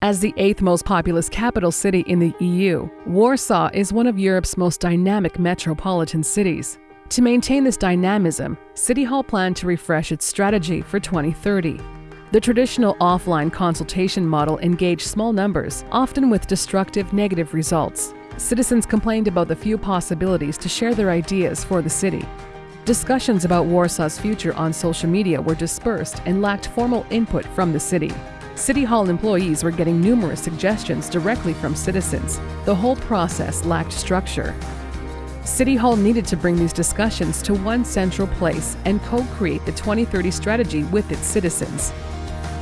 As the eighth most populous capital city in the EU, Warsaw is one of Europe's most dynamic metropolitan cities. To maintain this dynamism, City Hall planned to refresh its strategy for 2030. The traditional offline consultation model engaged small numbers, often with destructive negative results. Citizens complained about the few possibilities to share their ideas for the city. Discussions about Warsaw's future on social media were dispersed and lacked formal input from the city. City Hall employees were getting numerous suggestions directly from citizens. The whole process lacked structure. City Hall needed to bring these discussions to one central place and co create the 2030 strategy with its citizens.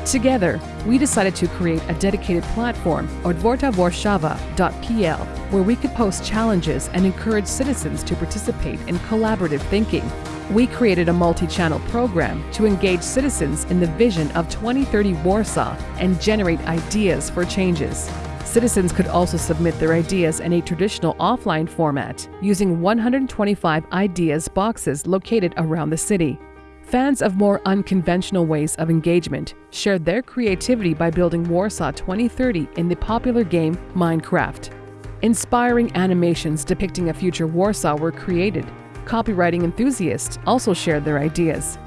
Together, we decided to create a dedicated platform, otwartawarszawa.pl, where we could post challenges and encourage citizens to participate in collaborative thinking. We created a multi channel program to engage citizens in the vision of 2030 Warsaw and generate ideas for changes. Citizens could also submit their ideas in a traditional offline format using 125 ideas boxes located around the city. Fans of more unconventional ways of engagement shared their creativity by building Warsaw 2030 in the popular game Minecraft. Inspiring animations depicting a future Warsaw were created. Copywriting enthusiasts also shared their ideas.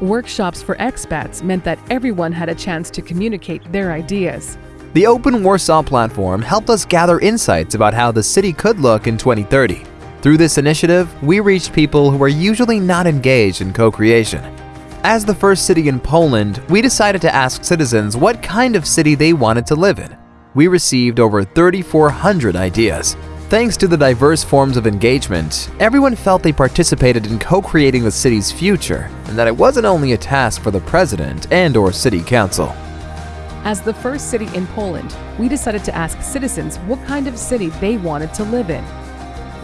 Workshops for expats meant that everyone had a chance to communicate their ideas. The Open Warsaw platform helped us gather insights about how the city could look in 2030. Through this initiative, we reached people who are usually not engaged in co-creation. As the first city in Poland, we decided to ask citizens what kind of city they wanted to live in. We received over 3,400 ideas. Thanks to the diverse forms of engagement, everyone felt they participated in co-creating the city's future, and that it wasn't only a task for the president and or city council. As the first city in Poland, we decided to ask citizens what kind of city they wanted to live in.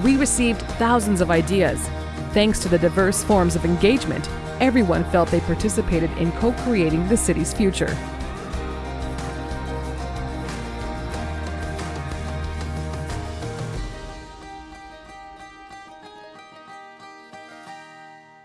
We received thousands of ideas. Thanks to the diverse forms of engagement, everyone felt they participated in co creating the city's future.